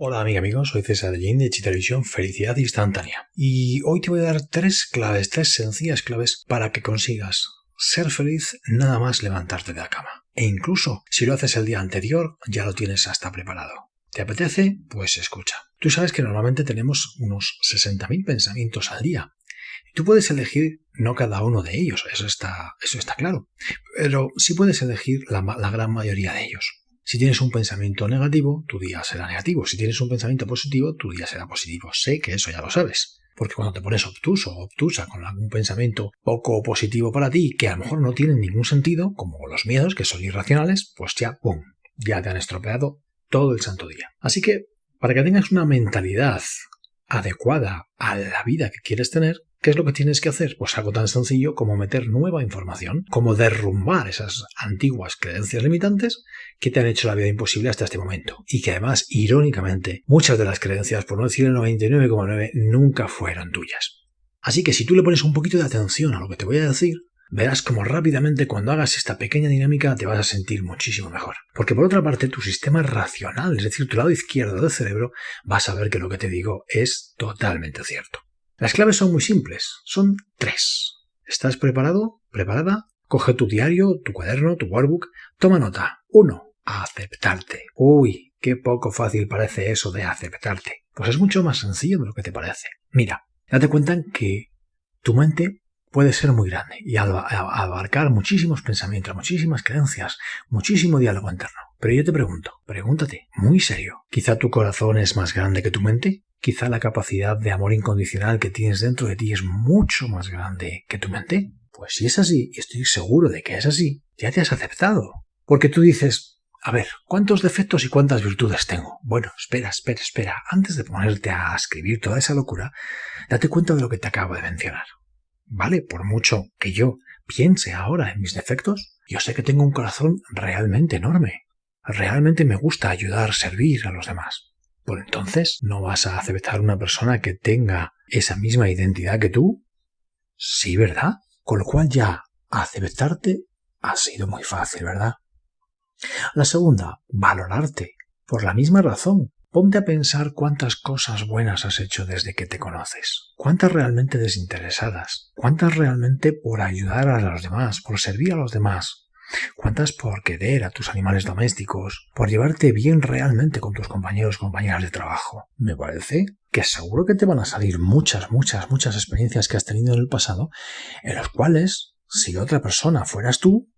Hola amiga amigos, soy César Jane de Chitelevisión Felicidad Instantánea y hoy te voy a dar tres claves, tres sencillas claves para que consigas ser feliz nada más levantarte de la cama. E incluso si lo haces el día anterior ya lo tienes hasta preparado. ¿Te apetece? Pues escucha. Tú sabes que normalmente tenemos unos 60.000 pensamientos al día. Tú puedes elegir no cada uno de ellos, eso está, eso está claro, pero sí puedes elegir la gran mayoría de ellos. Si tienes un pensamiento negativo, tu día será negativo. Si tienes un pensamiento positivo, tu día será positivo. Sé que eso ya lo sabes. Porque cuando te pones obtuso o obtusa con algún pensamiento poco positivo para ti, que a lo mejor no tienen ningún sentido, como los miedos, que son irracionales, pues ya, ¡pum!, ya te han estropeado todo el santo día. Así que, para que tengas una mentalidad adecuada a la vida que quieres tener, ¿Qué es lo que tienes que hacer? Pues algo tan sencillo como meter nueva información, como derrumbar esas antiguas creencias limitantes que te han hecho la vida imposible hasta este momento. Y que además, irónicamente, muchas de las creencias, por no decir el 99,9, nunca fueron tuyas. Así que si tú le pones un poquito de atención a lo que te voy a decir, verás como rápidamente cuando hagas esta pequeña dinámica te vas a sentir muchísimo mejor. Porque por otra parte, tu sistema racional, es decir, tu lado izquierdo del cerebro, va a saber que lo que te digo es totalmente cierto. Las claves son muy simples, son tres. ¿Estás preparado? ¿Preparada? Coge tu diario, tu cuaderno, tu workbook, toma nota. Uno, aceptarte. Uy, qué poco fácil parece eso de aceptarte. Pues es mucho más sencillo de lo que te parece. Mira, date cuenta que tu mente puede ser muy grande y abarcar muchísimos pensamientos, muchísimas creencias, muchísimo diálogo interno. Pero yo te pregunto, pregúntate, muy serio, ¿quizá tu corazón es más grande que tu mente? Quizá la capacidad de amor incondicional que tienes dentro de ti es mucho más grande que tu mente. Pues si es así, y estoy seguro de que es así, ya te has aceptado. Porque tú dices, a ver, ¿cuántos defectos y cuántas virtudes tengo? Bueno, espera, espera, espera. Antes de ponerte a escribir toda esa locura, date cuenta de lo que te acabo de mencionar. ¿Vale? Por mucho que yo piense ahora en mis defectos, yo sé que tengo un corazón realmente enorme. Realmente me gusta ayudar, servir a los demás. Pues entonces, ¿no vas a aceptar una persona que tenga esa misma identidad que tú? Sí, ¿verdad? Con lo cual ya aceptarte ha sido muy fácil, ¿verdad? La segunda, valorarte. Por la misma razón, ponte a pensar cuántas cosas buenas has hecho desde que te conoces. Cuántas realmente desinteresadas. Cuántas realmente por ayudar a los demás, por servir a los demás. ¿Cuántas por querer a tus animales domésticos, por llevarte bien realmente con tus compañeros compañeras de trabajo? Me parece que seguro que te van a salir muchas, muchas, muchas experiencias que has tenido en el pasado, en los cuales, si otra persona fueras tú,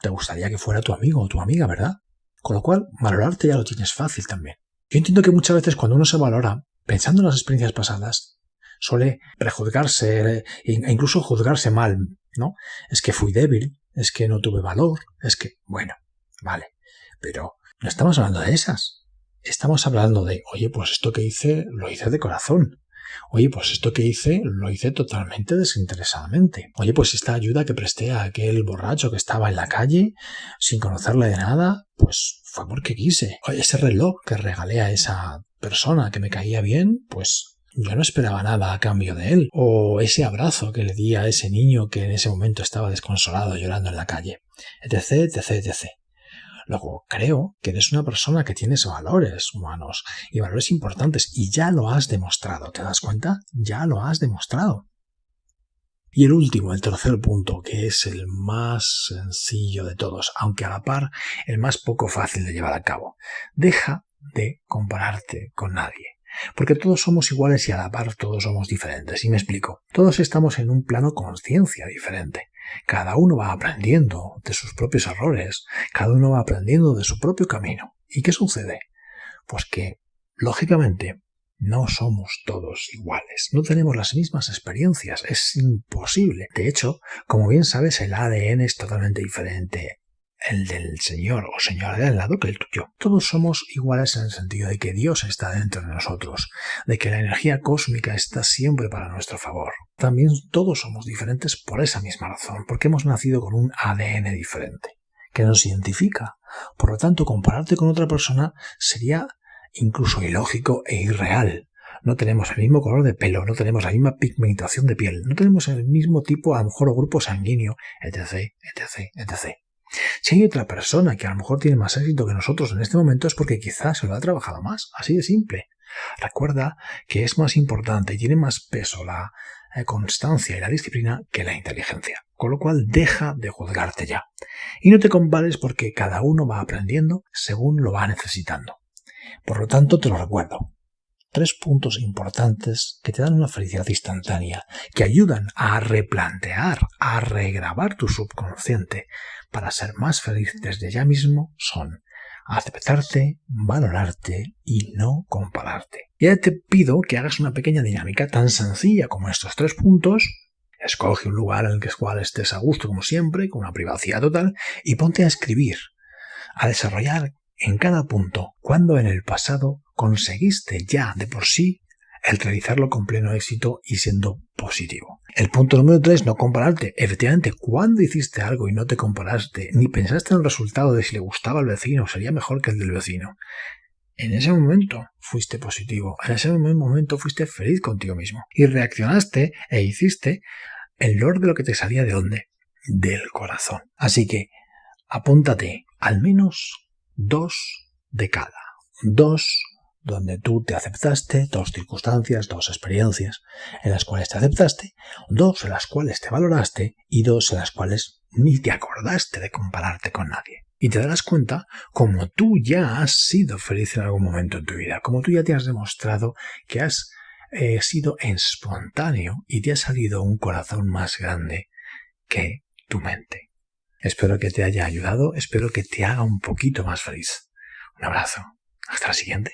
te gustaría que fuera tu amigo o tu amiga, ¿verdad? Con lo cual, valorarte ya lo tienes fácil también. Yo entiendo que muchas veces cuando uno se valora, pensando en las experiencias pasadas, suele prejuzgarse e incluso juzgarse mal, ¿no? Es que fui débil, es que no tuve valor, es que, bueno, vale, pero no estamos hablando de esas. Estamos hablando de, oye, pues esto que hice, lo hice de corazón. Oye, pues esto que hice, lo hice totalmente desinteresadamente. Oye, pues esta ayuda que presté a aquel borracho que estaba en la calle, sin conocerle de nada, pues fue porque quise. Oye, ese reloj que regalé a esa persona que me caía bien, pues yo no esperaba nada a cambio de él, o ese abrazo que le di a ese niño que en ese momento estaba desconsolado llorando en la calle, etc, etc, etc. Luego, creo que eres una persona que tienes valores humanos y valores importantes y ya lo has demostrado, ¿te das cuenta? Ya lo has demostrado. Y el último, el tercer punto, que es el más sencillo de todos, aunque a la par el más poco fácil de llevar a cabo. Deja de compararte con nadie. Porque todos somos iguales y a la par todos somos diferentes. Y me explico. Todos estamos en un plano conciencia diferente. Cada uno va aprendiendo de sus propios errores. Cada uno va aprendiendo de su propio camino. ¿Y qué sucede? Pues que, lógicamente, no somos todos iguales, no tenemos las mismas experiencias, es imposible. De hecho, como bien sabes, el ADN es totalmente diferente el del Señor o Señor de al lado que el tuyo. Todos somos iguales en el sentido de que Dios está dentro de nosotros, de que la energía cósmica está siempre para nuestro favor. También todos somos diferentes por esa misma razón, porque hemos nacido con un ADN diferente, que nos identifica. Por lo tanto, compararte con otra persona sería incluso ilógico e irreal. No tenemos el mismo color de pelo, no tenemos la misma pigmentación de piel, no tenemos el mismo tipo, a lo mejor, o grupo sanguíneo, etc., etc., etc. Si hay otra persona que a lo mejor tiene más éxito que nosotros en este momento es porque quizás se lo ha trabajado más, así de simple. Recuerda que es más importante y tiene más peso la eh, constancia y la disciplina que la inteligencia. Con lo cual deja de juzgarte ya. Y no te compares porque cada uno va aprendiendo según lo va necesitando. Por lo tanto, te lo recuerdo. Tres puntos importantes que te dan una felicidad instantánea, que ayudan a replantear, a regrabar tu subconsciente para ser más feliz desde ya mismo son aceptarte, valorarte y no compararte. Ya te pido que hagas una pequeña dinámica tan sencilla como estos tres puntos. Escoge un lugar en el cual estés a gusto como siempre, con una privacidad total, y ponte a escribir, a desarrollar en cada punto cuando en el pasado conseguiste ya de por sí el realizarlo con pleno éxito y siendo positivo. El punto número 3, no compararte. Efectivamente, cuando hiciste algo y no te comparaste, ni pensaste en el resultado de si le gustaba al vecino, sería mejor que el del vecino. En ese momento fuiste positivo, en ese momento fuiste feliz contigo mismo y reaccionaste e hiciste el lord de lo que te salía de dónde? Del corazón. Así que apúntate al menos dos de cada. Dos donde tú te aceptaste, dos circunstancias, dos experiencias en las cuales te aceptaste, dos en las cuales te valoraste y dos en las cuales ni te acordaste de compararte con nadie. Y te darás cuenta como tú ya has sido feliz en algún momento en tu vida, como tú ya te has demostrado que has eh, sido espontáneo y te ha salido un corazón más grande que tu mente. Espero que te haya ayudado, espero que te haga un poquito más feliz. Un abrazo. Hasta la siguiente.